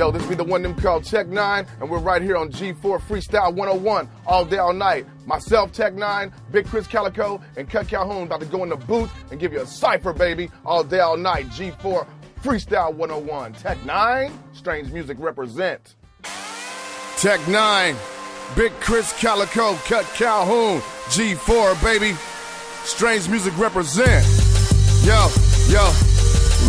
the one them called Tech Nine, and we're right here on G4 Freestyle 101 all day, all night. Myself, Tech Nine, Big Krizz Kaliko, and Kutt Calhoun about to go in the booth and give you a cipher, baby, all day, all night. G4 Freestyle 101. Tech Nine, Strange Music represent. Tech Nine, Big Krizz Kaliko, Kutt Calhoun, G4, baby. Strange Music represent. Yo, yo.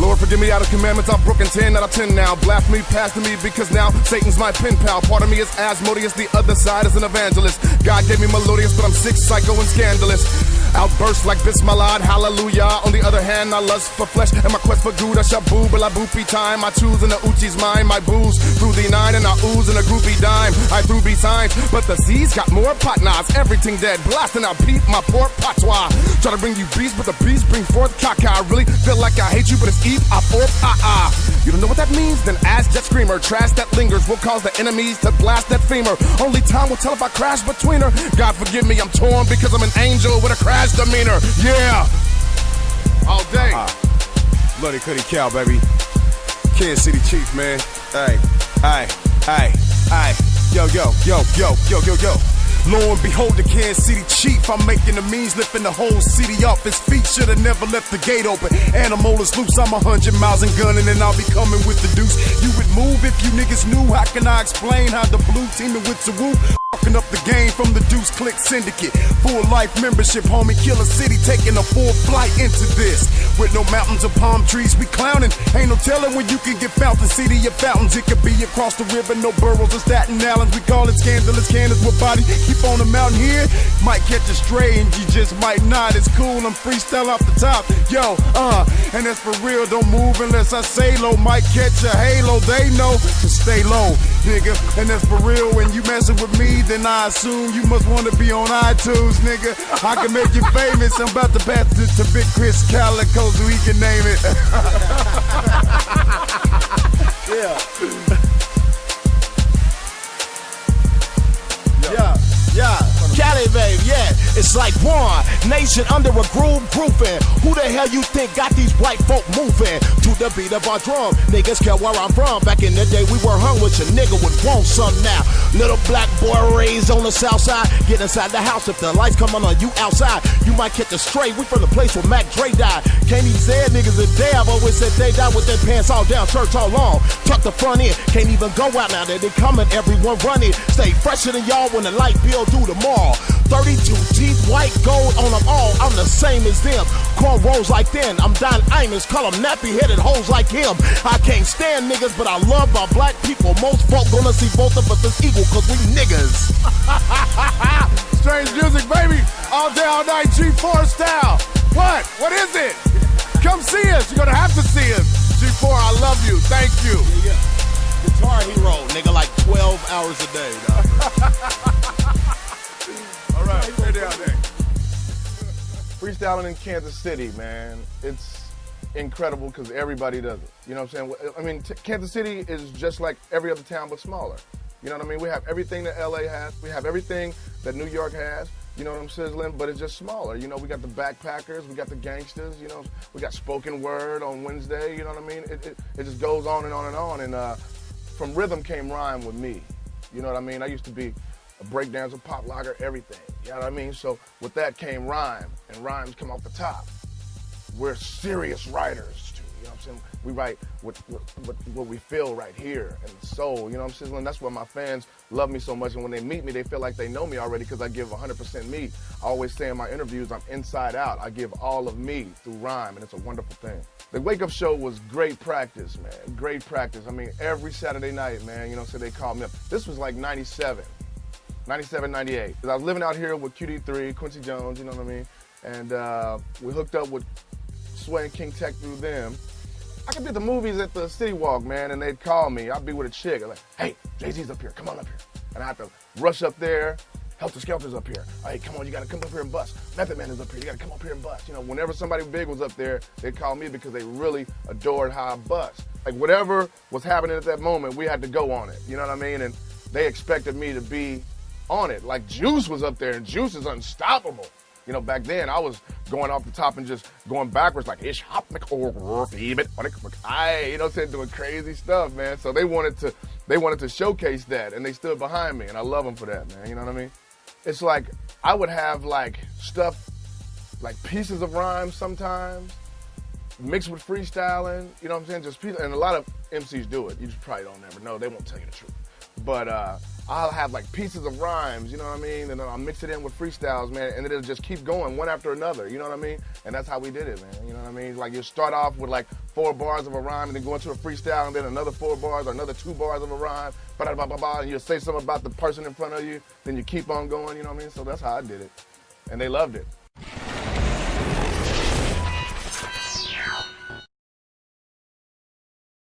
Lord, forgive me out of commandments. I've broken 10 out of 10 now. Blasphemy past me because now Satan's my pen pal. Part of me is Asmodeus, the other side is an evangelist. God gave me melodious, but I'm sick, psycho, and scandalous. Outburst like Bismillah, hallelujah. On the other hand, I lust for flesh and my quest for good. I shall boo, but I boopy time. I choose in the Uchi's mind. My booze through the nine and I ooze in a groupie dime. I threw B signs, but the Z's got more partners. Everything dead, blasting out beat my poor patois. Try to bring you beast, but the beast bring forth caca. I really feel like I hate you, but it's Eve, up or ah ah. You don't know what that means? Then ask Jet Screamer. Trash that lingers will cause the enemies to blast that femur. Only time will tell if I crash between her. God forgive me, I'm torn because I'm an angel with a crash demeanor. Yeah. All day. Uh-huh. Bloody Cuddy Cow, baby. Kansas City Chief, man. Hey, hey, hey, hey. Yo, yo, yo, yo, yo, yo, yo. Lo and behold, the Kansas City chief. I'm making the means, lifting the whole city up. His feet should have never left the gate open. Animal is loose, I'm a hundred miles and gunning, and I'll be coming with the deuce. You would move if you niggas knew. How can I explain how the blue teaming with Saru? Fucking up the game from the Deuce Click Syndicate. Full life membership, homie. Killer City taking a full flight into this. With no mountains or palm trees, we clowning. Ain't no telling when you can get fountain. City of fountains, it could be across the river. No boroughs or Staten Island. We call it scandalous cannons with body. Keep on the mountain here. Might catch a stray and you just might not. It's cool, I'm freestyle off the top. Yo, uh, and that's for real. Don't move unless I say low. Might catch a halo. They know to stay low, nigga. And that's for real. When you messing with me, then I assume you must want to be on iTunes, nigga. I can make you famous. I'm about to pass it to Big Krizz Kaliko so he can name it. nation under a groove grooving. Who the hell you think got these white folk moving? To the beat of our drum. Niggas care where I'm from. Back in the day, we were hung with your nigga would want some now. Little black boy raised on the south side. Get inside the house if the lights come on on you outside. You might catch a stray. We from the place where Mac Dre died. Can't even say niggas a. I've always said they died with their pants all down, church all long. Tuck the front in. Can't even go out now that they coming. Everyone running. Stay fresher than y'all when the light bill due tomorrow. 32 teeth, white gold on them all. I'm the same as them. Corn rolls like them. I'm Don Imus, call them nappy headed hoes like him. I can't stand niggas, but I love our black people. Most folk gonna see both of us as equal, cause we niggas. Strange music, baby. All day, all night, G4 style. What? What is it? Come see us. You're gonna have to see us. G4, I love you. Thank you. Yeah, yeah. Guitar hero, nigga, like 12 hours a day, Freestyling in Kansas City, man. It's incredible because everybody does it. You know what I'm saying? I mean, Kansas City is just like every other town but smaller. You know what I mean? We have everything that LA has. We have everything that New York has. You know what I'm sizzling? But it's just smaller. You know, we got the backpackers, we got the gangsters. You know, we got spoken word on Wednesday. You know what I mean? It, it, it just goes on and on and on. And uh, from rhythm came rhyme with me. You know what I mean? I used to be a breakdancer, pop locker, everything. You know what I mean? So with that came rhyme, and rhymes come off the top. We're serious writers too. You know what I'm saying? We write what, what, what, we feel right here and the soul. You know what I'm saying? That's why my fans love me so much. And when they meet me, they feel like they know me already because I give 100% me. I always say in my interviews, I'm inside out. I give all of me through rhyme, and it's a wonderful thing. The Wake Up Show was great practice, man. Great practice. I mean, every Saturday night, man, you know, so they called me up. This was like 97. 97, 98. Cause I was living out here with QD3, Quincy Jones, you know what I mean? And uh, we hooked up with Sway and King Tech through them. I could be at the movies at the City Walk, man, and they'd call me. I'd be with a chick. I'm like, hey, Jay-Z's up here. Come on up here. And I have to rush up there. Heltah Skeltah's up here. Hey, come on, you gotta come up here and bust. Method Man is up here. You gotta come up here and bust. You know, whenever somebody big was up there, they'd call me because they really adored how I bust. Like whatever was happening at that moment, we had to go on it. You know what I mean? And they expected me to be on it. Like Juice was up there, and Juice is unstoppable. You know, back then I was going off the top and just going backwards like ish hop or even I you know saying doing crazy stuff, man. So they wanted to they wanted to showcase that and they stood behind me and I love them for that, man. You know what I mean? It's like I would have like stuff like pieces of rhymes sometimes mixed with freestyling, you know what I'm saying? Just pieces, and a lot of MCs do it. You just probably don't ever know. They won't tell you the truth. But uh, I'll have like pieces of rhymes, you know what I mean? And then I'll mix it in with freestyles, man, and it'll just keep going one after another, you know what I mean? And that's how we did it, man. You know what I mean? Like you start off with like four bars of a rhyme and then go into a freestyle and then another four bars or another two bars of a rhyme, blah, blah, blah, blah, and you'll say something about the person in front of you, then you keep on going, you know what I mean? So that's how I did it. And they loved it.